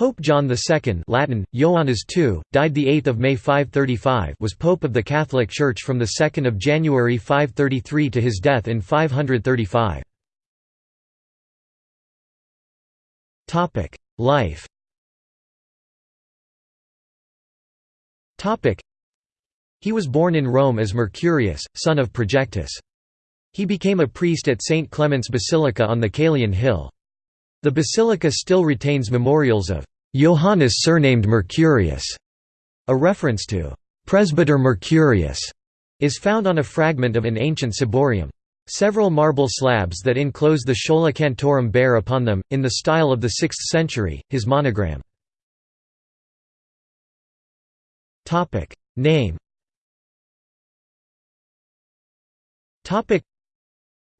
Pope John II Latin, Ioannis II, died 8 May 535 was Pope of the Catholic Church from 2 January 533 to his death in 535. Life He was born in Rome as Mercurius, son of Projectus. He became a priest at St. Clement's Basilica on the Caelian Hill. The basilica still retains memorials of Johannes surnamed Mercurius. A reference to Presbyter Mercurius is found on a fragment of an ancient ciborium. Several marble slabs that enclose the Schola Cantorum bear upon them, in the style of the 6th century, his monogram. Name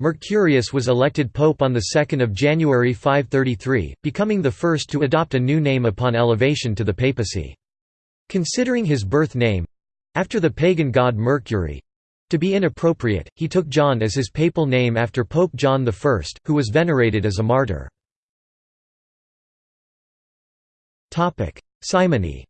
Mercurius was elected pope on 2 January 533, becoming the first to adopt a new name upon elevation to the papacy. Considering his birth name—after the pagan god Mercury—to be inappropriate, he took John as his papal name after Pope John I, who was venerated as a martyr. Simony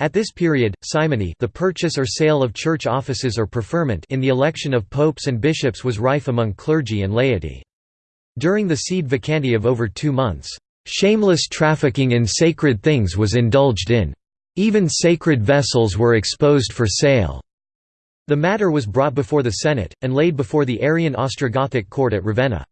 at this period, simony the purchase or sale of church offices or preferment in the election of popes and bishops was rife among clergy and laity. During the sede vacante of over two months, "...shameless trafficking in sacred things was indulged in. Even sacred vessels were exposed for sale." The matter was brought before the Senate, and laid before the Arian Ostrogothic court at Ravenna.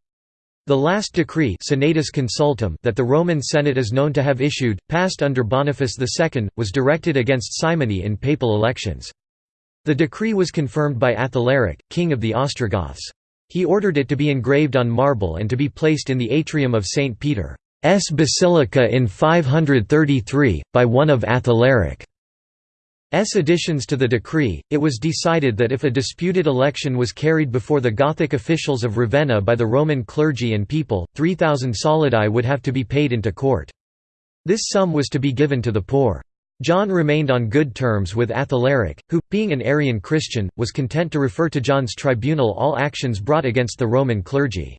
The last decree Senatus Consultum that the Roman Senate is known to have issued, passed under Boniface II, was directed against simony in papal elections. The decree was confirmed by Athalaric, king of the Ostrogoths. He ordered it to be engraved on marble and to be placed in the atrium of St. Peter's Basilica in 533, by one of Athalaric. S additions to the decree, it was decided that if a disputed election was carried before the Gothic officials of Ravenna by the Roman clergy and people, 3,000 solidi would have to be paid into court. This sum was to be given to the poor. John remained on good terms with Athalaric, who, being an Arian Christian, was content to refer to John's tribunal all actions brought against the Roman clergy.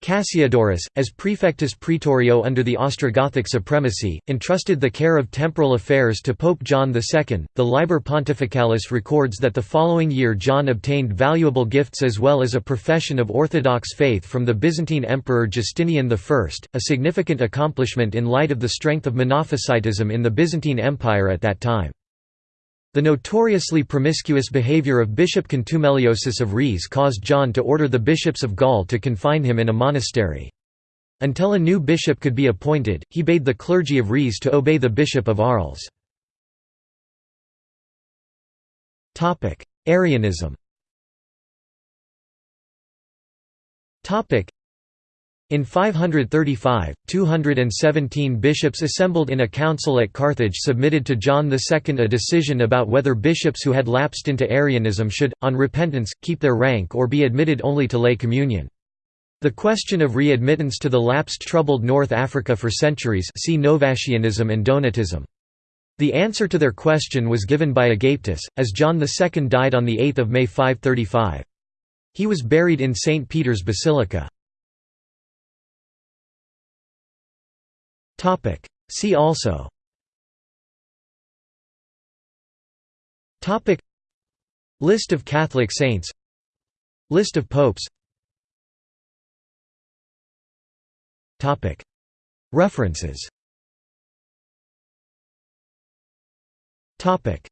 Cassiodorus, as praefectus praetorio under the Ostrogothic supremacy, entrusted the care of temporal affairs to Pope John II. The Liber Pontificalis records that the following year John obtained valuable gifts as well as a profession of Orthodox faith from the Byzantine Emperor Justinian I, a significant accomplishment in light of the strength of Monophysitism in the Byzantine Empire at that time. The notoriously promiscuous behavior of Bishop Contumeliosus of Riez caused John to order the bishops of Gaul to confine him in a monastery. Until a new bishop could be appointed, he bade the clergy of Riez to obey the bishop of Arles. Arianism in 535, 217 bishops assembled in a council at Carthage submitted to John II a decision about whether bishops who had lapsed into Arianism should, on repentance, keep their rank or be admitted only to lay communion. The question of readmittance to the lapsed troubled North Africa for centuries see Novatianism and Donatism. The answer to their question was given by Agapetus, as John II died on 8 May 535. He was buried in St. Peter's Basilica. Topic. See also. Topic. List of Catholic saints. List of popes. Topic. References. Topic